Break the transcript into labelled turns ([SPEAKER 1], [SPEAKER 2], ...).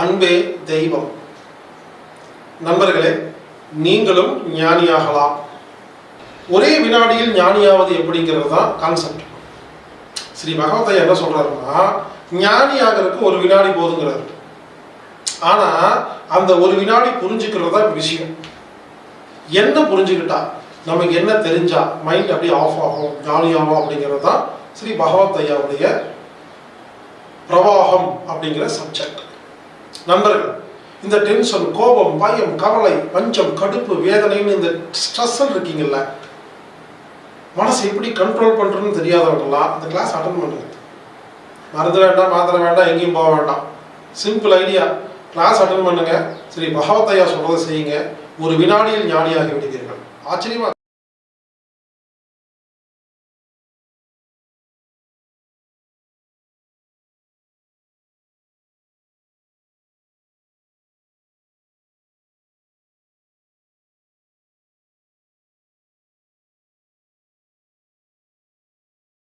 [SPEAKER 1] அன்பே தெய்வம். நண்பர்களே நீங்களும் ஞானியாகலாம். ஒரே வினாடியில் ஞானியாவது எப்படிங்கிறது தான் கான்செப்ட் ஸ்ரீ பகவத்தையா என்ன சொல்றாருன்னா ஞானி ஆகிறதுக்கு ஒரு வினாடி போதுங்கிறாரு. ஆனா அந்த ஒரு வினாடி புரிஞ்சுக்கிறது தான் விஷயம். என்ன புரிஞ்சுக்கிட்டா நமக்கு என்ன தெரிஞ்சா மைண்ட் அப்படியே ஆஃப் ஆகும் ஜாலியாகும் அப்படிங்கிறது தான் ஸ்ரீ பகவத் ஐயாவுடைய பிரவாகம் அப்படிங்கிற சப்ஜெக்ட் நண்பர்கள் இந்த டென்ஷன் கோபம் பயம் கவலை பஞ்சம் கடுப்பு வேதனைன்னு இந்த ஸ்ட்ரெஸ் இருக்கீங்கல்ல மனசை எப்படி கண்ட்ரோல் பண்ணுறதுன்னு தெரியாதவங்களாம் இந்த கிளாஸ் அட்டன் பண்ணுங்க மருந்து வேண்டாம் மாத்திரை வேண்டாம் எங்கேயும் போக வேண்டாம். சிம்பிள் ஐடியா கிளாஸ் அட்டன் பண்ணுங்க. ஸ்ரீ பகவத்தையா சொல்றதை செய்யுங்க. ஒரு வினாடியில் ஞானியாகி விடுவீர்கள். ஆச்சரியமா